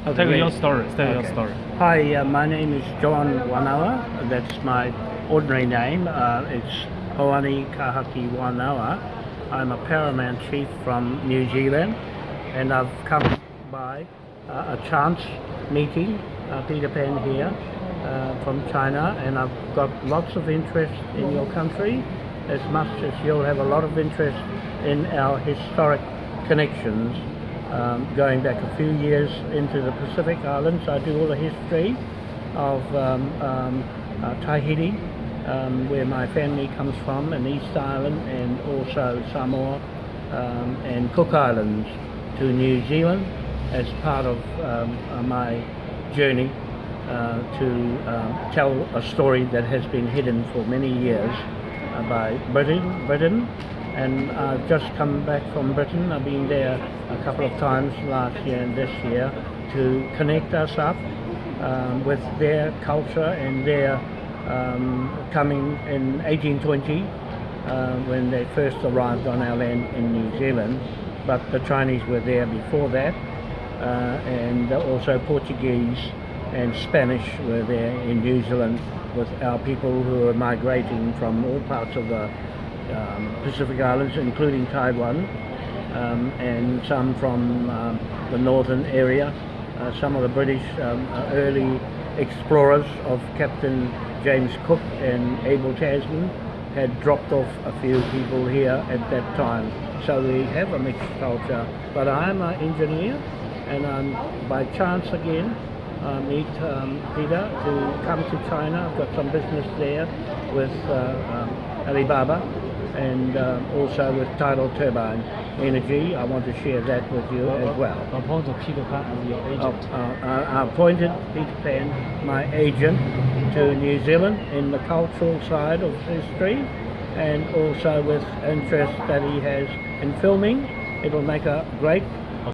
Okay, Tell great. your story. Tell your story. Hi, uh, my name is John Wanawa. That's my ordinary name. Uh, it's Hoani Kahaki Wanawa. I'm a paramount chief from New Zealand, and I've come by uh, a chance meeting, uh, Peter Pan here, uh, from China, and I've got lots of interest in your country, as much as you'll have a lot of interest in our historic connections um, going back a few years into the Pacific Islands. I do all the history of um, um, uh, Tahiti, um, where my family comes from, and East Island, and also Samoa and Cook Islands to New Zealand as part of uh, my journey uh, to um, tell a story that has been hidden for many years uh, by Britain, Britain and I've just come back from Britain. I've been there a couple of times last year and this year to connect us up um, with their culture and their um, coming in 1820 uh, when they first arrived on our land in New Zealand. But the Chinese were there before that, uh, and also Portuguese and Spanish were there in New Zealand with our people who were migrating from all parts of the um, Pacific Islands, including Taiwan, um, and some from um, the northern area. Uh, some of the British um, early explorers of Captain James Cook and Abel Tasman had dropped off a few people here at that time. So we have a mixed culture. But I'm an engineer, and I'm by chance again uh, meet um, Peter to come to China. I've got some business there with uh, um, Alibaba and um, also with Tidal Turbine Energy. I want to share that with you as well. Appointed Peter Pan as your Uh, agent. uh, I appointed Peter Pan, my agent, to New Zealand in the cultural side of history and also with interest that he has in filming. It'll make a great